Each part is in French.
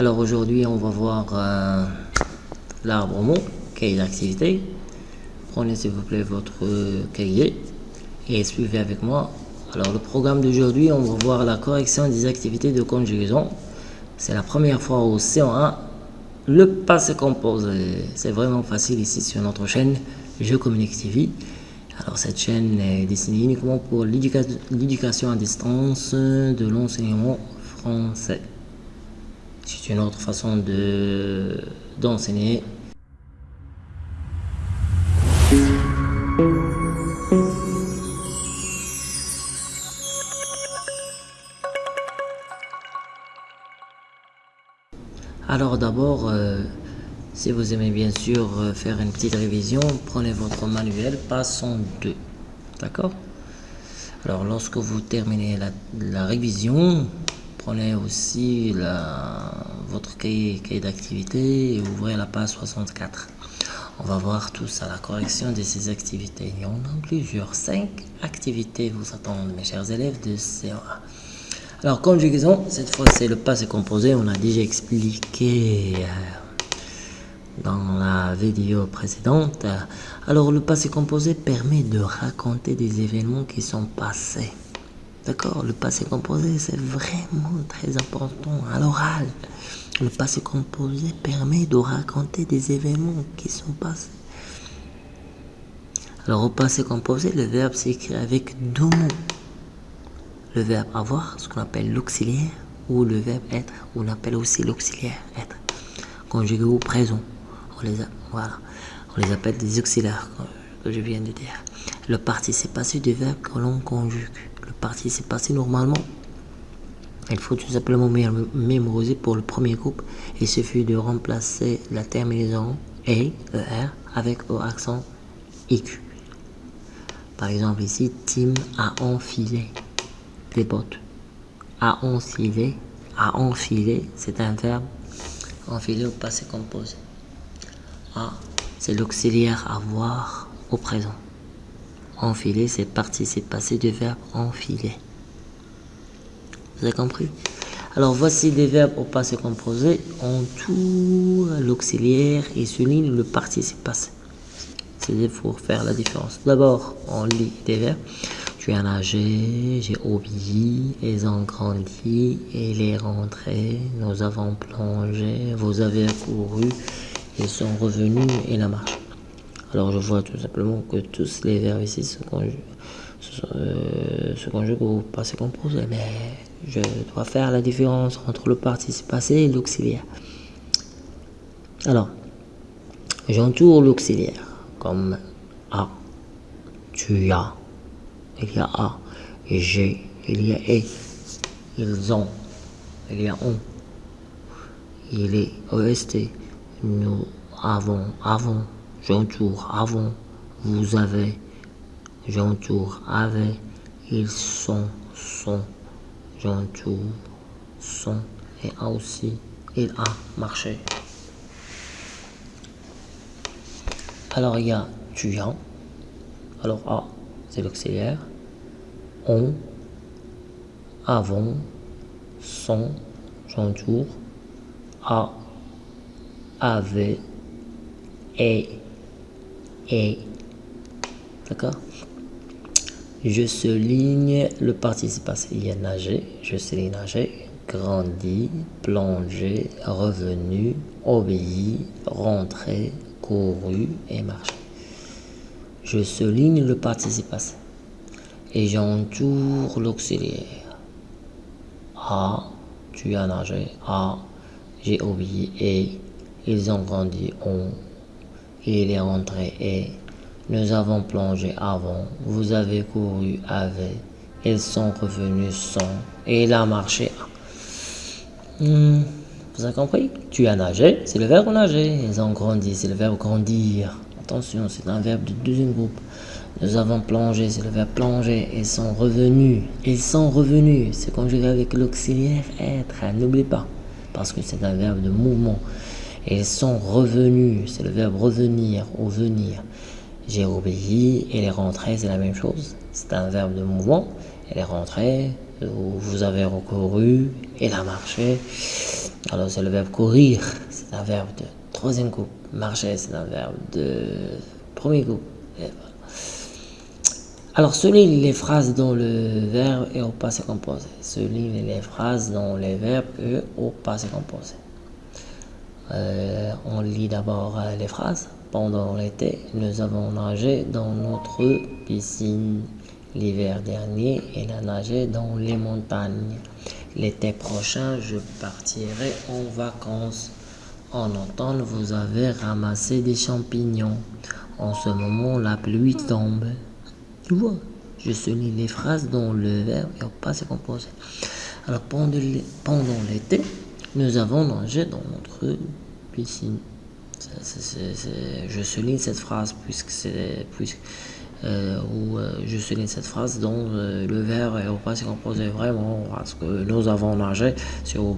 Alors aujourd'hui, on va voir euh, l'arbre mot, cahier d'activité. Prenez s'il vous plaît votre cahier et suivez avec moi. Alors le programme d'aujourd'hui, on va voir la correction des activités de conjugaison. C'est la première fois au C1. Le passé composé, c'est vraiment facile ici sur notre chaîne Je Communique TV. Alors cette chaîne est destinée uniquement pour l'éducation à distance de l'enseignement français. C'est une autre façon de d'enseigner. Alors d'abord, euh, si vous aimez bien sûr euh, faire une petite révision, prenez votre manuel, passons 2. D'accord? Alors lorsque vous terminez la, révision, prenez aussi la, votre cahier, d'activité et ouvrez la page 64. On va voir tout ça, la correction de ces activités. Il y en a plusieurs, 5 activités vous attendent mes chers élèves de CA. Alors conjugaison, cette fois c'est le passé composé, on a déjà expliqué euh, dans la vidéo précédente. Alors le passé composé permet de raconter des événements qui sont passés. D'accord Le passé composé c'est vraiment très important à l'oral. Le passé composé permet de raconter des événements qui sont passés. Alors au passé composé, le verbe s'écrit avec deux mots. Le verbe avoir, ce qu'on appelle l'auxiliaire, ou le verbe être, on appelle aussi l'auxiliaire être, conjugué au présent on les, appelle des auxiliaires, que je viens de dire. Le participe passé du verbe que l'on conjugue. Le participe passé, normalement, il faut tout simplement mémoriser pour le premier groupe. Il suffit de remplacer la terminaison ER, avec au accent IQ. Par exemple, ici, Tim a enfilé des bottes. A enfilé, a enfilé, c'est un verbe enfilé au passé composé c'est l'auxiliaire avoir au présent. Enfiler, c'est participe passé du verbe enfiler. Vous avez compris? Alors voici des verbes au passé composé. On tourne l'auxiliaire et souligne le participe passé. C'est pour faire la différence. D'abord, on lit des verbes. Tu as nagé, j'ai obéi, ils ont grandi, il est rentré, nous avons plongé, vous avez couru, ils sont revenus et la marche. Alors je vois tout simplement que tous les verbes ici se conjuguent, se, au passé composé, mais je dois faire la différence entre le participe passé et l'auxiliaire. Alors, j'entoure l'auxiliaire comme A, tu as, il y a A, j'ai, il y a E, ils ont, il y a on, il est OST, nous avons, avons, j'entoure, avons, vous avez, j'entoure, avez, ils sont, sont, j'entoure, sont, et aussi, il a marché. Alors il y a tu as, alors A c'est l'auxiliaire, on, avons, sont, j'entoure, a avait, et, et. D'accord? Je souligne le participe passé. Il y a nager, je souligne nager, grandi, plongé, revenu, obéi, rentré, couru et marché. Je souligne le participe passé. Et j'entoure l'auxiliaire. A, tu as nagé. A, j'ai obéi. Et ils ont grandi, on, il est rentré et nous avons plongé avant, vous avez couru avec, ils sont revenus sans, et il a marché. Hmm, vous avez compris? Tu as nagé, c'est le verbe nager. Ils ont grandi, c'est le verbe grandir. Attention, c'est un verbe du deuxième groupe. Nous avons plongé, c'est le verbe plonger. Ils sont revenus. Ils sont revenus. C'est conjugué avec l'auxiliaire être. N'oublie pas. Parce que c'est un verbe de mouvement. Ils sont revenus, c'est le verbe revenir ou venir. J'ai obéi, et est rentré, c'est la même chose. C'est un verbe de mouvement. Elle est rentrée, vous avez recouru, elle a marché. Alors, c'est le verbe courir, c'est un verbe de troisième groupe. Marcher, c'est un verbe de premier groupe. Alors, souligne les phrases dont le verbe est au passé composé. Souligne les phrases dont les verbes au passé composé. Euh, on lit d'abord euh, les phrases. Pendant l'été, nous avons nagé dans notre piscine. L'hiver dernier, il a nagé dans les montagnes. L'été prochain, je partirai en vacances. En automne, vous avez ramassé des champignons. En ce moment, la pluie tombe. Tu vois, je souligne les phrases dont le verbe est au passé composé. Alors, pendant l'été, nous avons nagé dans notre piscine. je souligne cette phrase puisque c'est euh, où euh, je souligne cette phrase dont euh, le verbe est au passé composé vraiment parce que nous avons nagé c'est au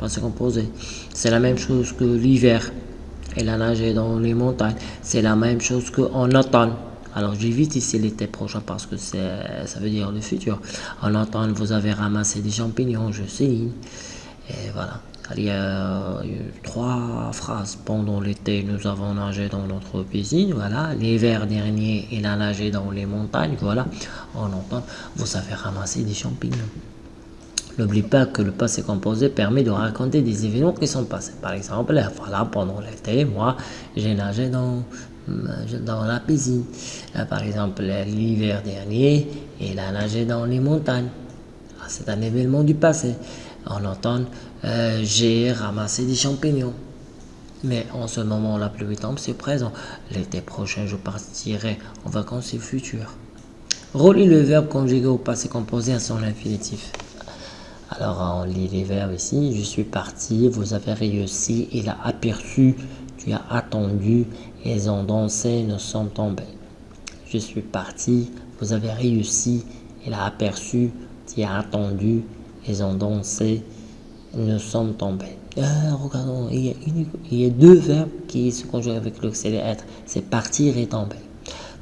passé composé. C'est la même chose que l'hiver. Elle a nagé dans les montagnes. C'est la même chose qu'en automne. Alors j'évite ici l'été prochain parce que ça veut dire le futur. En automne, vous avez ramassé des champignons, je sais. Et voilà. Il y a trois phrases. Pendant l'été, nous avons nagé dans notre piscine. Voilà. L'hiver dernier, il a nagé dans les montagnes. Voilà. En automne, vous avez ramassé des champignons. N'oublie pas que le passé composé permet de raconter des événements qui sont passés. Par exemple, voilà, pendant l'été, moi, j'ai nagé dans euh, dans la piscine. par exemple, l'hiver dernier, il a nagé dans les montagnes. Ah, c'est un événement du passé. En automne, euh, j'ai ramassé des champignons. Mais en ce moment, la pluie tombe, c'est présent. L'été prochain, je partirai en vacances, c'est futur. Relis le verbe conjugué au passé composé à son infinitif. Alors, on lit les verbes ici. Je suis parti, vous avez réussi, il a aperçu, tu as attendu, ils ont dansé, nous sommes tombés. Je suis parti, vous avez réussi, il a aperçu, tu as attendu, ils ont dansé, nous sommes tombés. Ah, regardons, il y, a deux verbes qui se conjuguent avec l'auxiliaire être. C'est partir et tomber.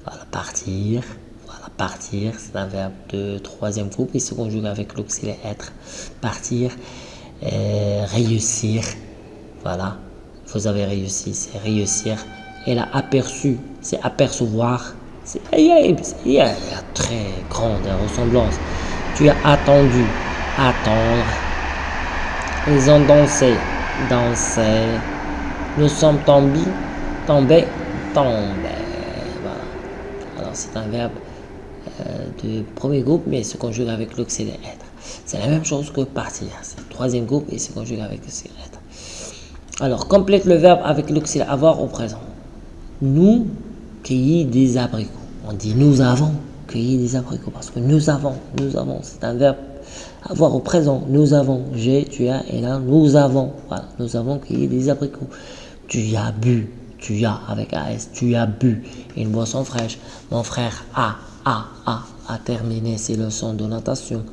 Voilà, partir. Voilà, partir, c'est un verbe de troisième groupe qui se conjugue avec l'auxiliaire être. Partir, réussir. Voilà, vous avez réussi, c'est réussir elle a aperçu, c'est apercevoir. Il y, a, très grande ressemblance. Tu as attendu, attendre. Ils ont dansé, dansé. Nous sommes tombés, tombés, tombés. Voilà. Alors c'est un verbe euh, de premier groupe, mais il se conjugue avec l'auxiliaire être. C'est la même chose que partir. C'est le troisième groupe et se conjugue avec l'auxiliaire être. Alors complète le verbe avec l'auxiliaire avoir au présent nous cueillir des abricots. On dit nous avons cueilli des abricots parce que nous avons, nous avons, c'est un verbe avoir au présent. Nous avons, j'ai, tu as, et là, nous avons. Voilà, nous avons cueilli des abricots. Tu as bu, tu as avec AS, tu as bu une boisson fraîche. Mon frère a, a, a, a terminé ses leçons de natation.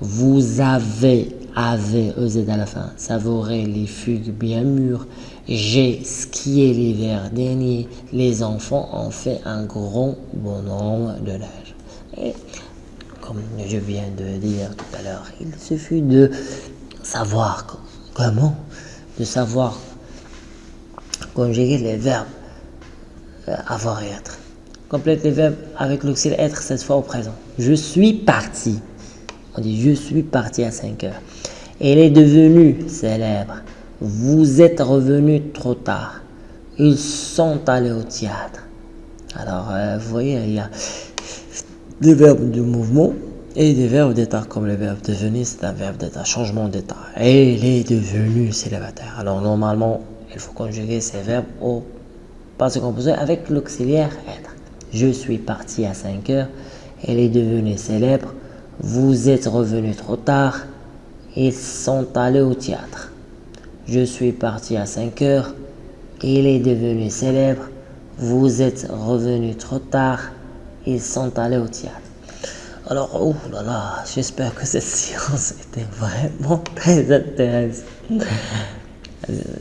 Vous avez, avez, EZ à la fin, savouré les fugues bien mûres. J'ai skié l'hiver dernier. Les enfants ont fait un grand bonhomme de neige. Comme je viens de dire tout à l'heure, il suffit de savoir comment, de savoir conjuguer les verbes euh, avoir et être. Complète les verbes avec l'auxiliaire être cette fois au présent. Je suis parti. On dit je suis parti à 5 heures. Elle est devenue célèbre. Vous êtes revenu trop tard. Ils sont allés au théâtre. Alors, euh, vous voyez, il y a des verbes de mouvement et des verbes d'état, comme le verbe devenir, c'est un verbe d'état, changement d'état. Et il est devenu célibataire. Alors, normalement, il faut conjuguer ces verbes au passé composé avec l'auxiliaire être. Je suis parti à 5 heures. Elle est devenue célèbre. Vous êtes revenu trop tard. Ils sont allés au théâtre. Je suis parti à 5 heures. Il est devenu célèbre. Vous êtes revenu trop tard. Ils sont allés au théâtre. Alors, oh là là, j'espère que cette séance était vraiment très intéressante.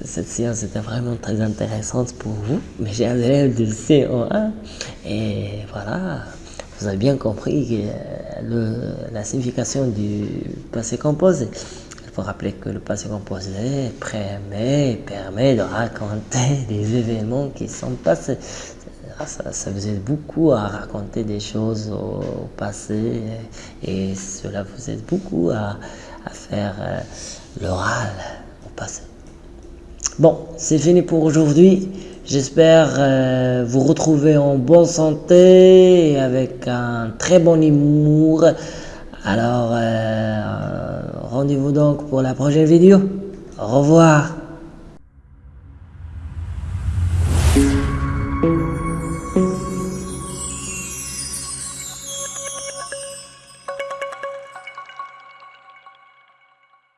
Cette séance était vraiment très intéressante pour vous. Mais j'ai un élève de CO1. Et voilà, vous avez bien compris le, la signification du passé composé faut rappeler que le passé composé permet, permet de raconter des événements qui sont passés. Ça, ça vous aide beaucoup à raconter des choses au, passé et cela vous aide beaucoup à, faire euh, l'oral au passé. Bon, c'est fini pour aujourd'hui. J'espère euh, vous retrouver en bonne santé et avec un très bon humour. Alors, euh, rendez-vous donc pour la prochaine vidéo. Au revoir.